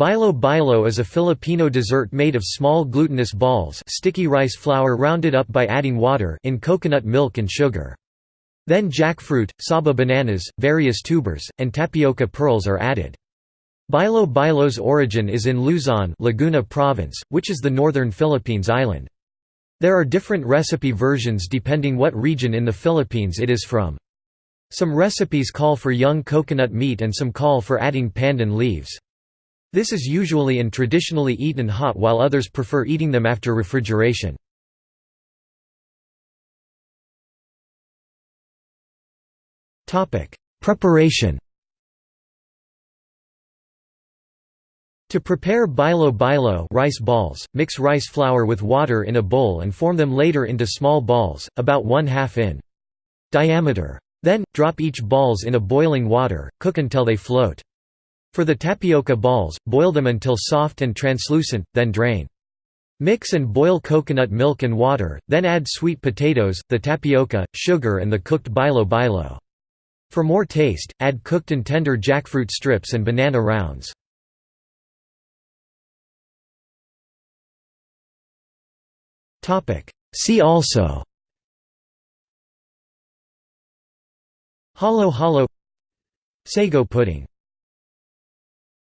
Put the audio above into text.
Bilo bilo is a Filipino dessert made of small glutinous balls sticky rice flour rounded up by adding water in coconut milk and sugar. Then jackfruit, saba bananas, various tubers, and tapioca pearls are added. Bilo bilo's origin is in Luzon Laguna Province, which is the northern Philippines island. There are different recipe versions depending what region in the Philippines it is from. Some recipes call for young coconut meat and some call for adding pandan leaves. This is usually and traditionally eaten hot while others prefer eating them after refrigeration. Preparation To prepare bilo bilo rice balls, mix rice flour with water in a bowl and form them later into small balls, about one half in diameter. Then, drop each balls in a boiling water, cook until they float. For the tapioca balls, boil them until soft and translucent, then drain. Mix and boil coconut milk and water, then add sweet potatoes, the tapioca, sugar and the cooked bilo bilo. For more taste, add cooked and tender jackfruit strips and banana rounds. See also Halo halo Sago pudding